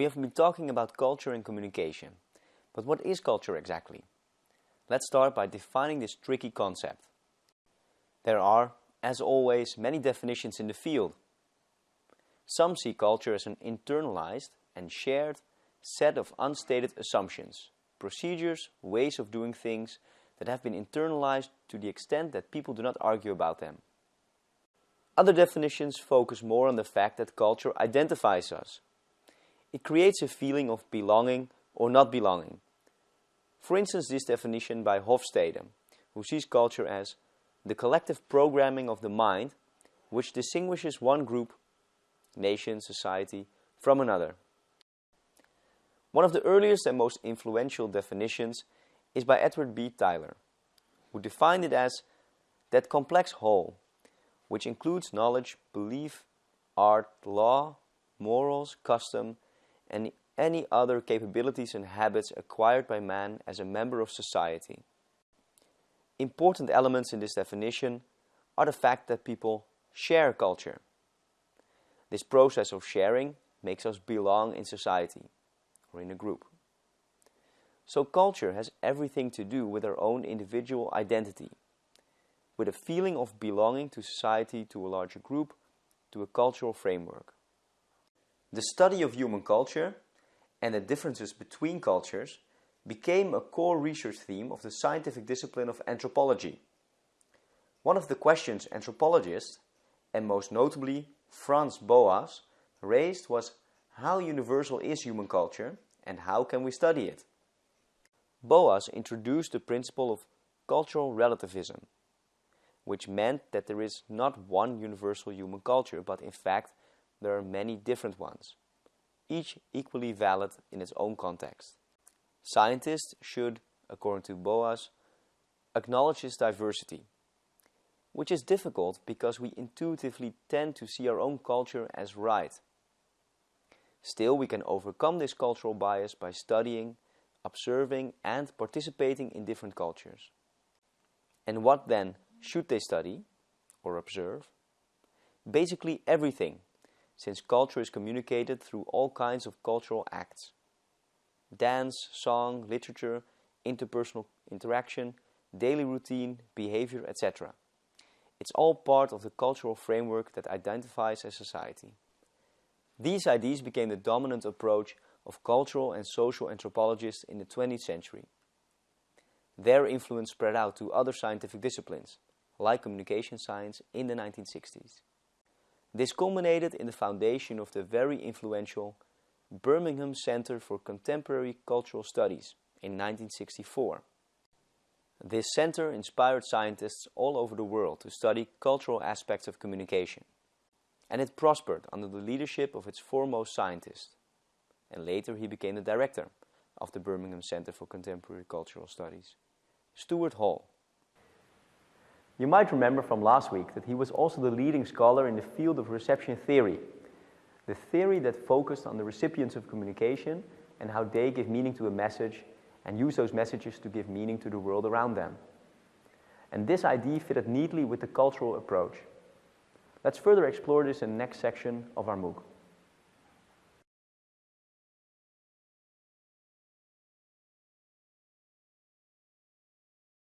We have been talking about culture and communication, but what is culture exactly? Let's start by defining this tricky concept. There are, as always, many definitions in the field. Some see culture as an internalized and shared set of unstated assumptions, procedures, ways of doing things that have been internalized to the extent that people do not argue about them. Other definitions focus more on the fact that culture identifies us. It creates a feeling of belonging or not belonging. For instance, this definition by Hofstede, who sees culture as the collective programming of the mind which distinguishes one group, nation, society, from another. One of the earliest and most influential definitions is by Edward B. Tylor, who defined it as that complex whole, which includes knowledge, belief, art, law, morals, custom, and any other capabilities and habits acquired by man as a member of society. Important elements in this definition are the fact that people share culture. This process of sharing makes us belong in society or in a group. So culture has everything to do with our own individual identity, with a feeling of belonging to society, to a larger group, to a cultural framework. The study of human culture and the differences between cultures became a core research theme of the scientific discipline of anthropology. One of the questions anthropologists, and most notably Franz Boas, raised was how universal is human culture and how can we study it? Boas introduced the principle of cultural relativism, which meant that there is not one universal human culture, but in fact there are many different ones, each equally valid in its own context. Scientists should, according to Boas, acknowledge this diversity, which is difficult because we intuitively tend to see our own culture as right. Still, we can overcome this cultural bias by studying, observing and participating in different cultures. And what then should they study or observe? Basically everything, since culture is communicated through all kinds of cultural acts. Dance, song, literature, interpersonal interaction, daily routine, behavior, etc. It's all part of the cultural framework that identifies a society. These ideas became the dominant approach of cultural and social anthropologists in the 20th century. Their influence spread out to other scientific disciplines, like communication science in the 1960s. This culminated in the foundation of the very influential Birmingham Center for Contemporary Cultural Studies in 1964. This center inspired scientists all over the world to study cultural aspects of communication. And it prospered under the leadership of its foremost scientist. and later he became the director of the Birmingham Center for Contemporary Cultural Studies, Stuart Hall. You might remember from last week that he was also the leading scholar in the field of reception theory, the theory that focused on the recipients of communication and how they give meaning to a message and use those messages to give meaning to the world around them. And this idea fitted neatly with the cultural approach. Let's further explore this in the next section of our MOOC.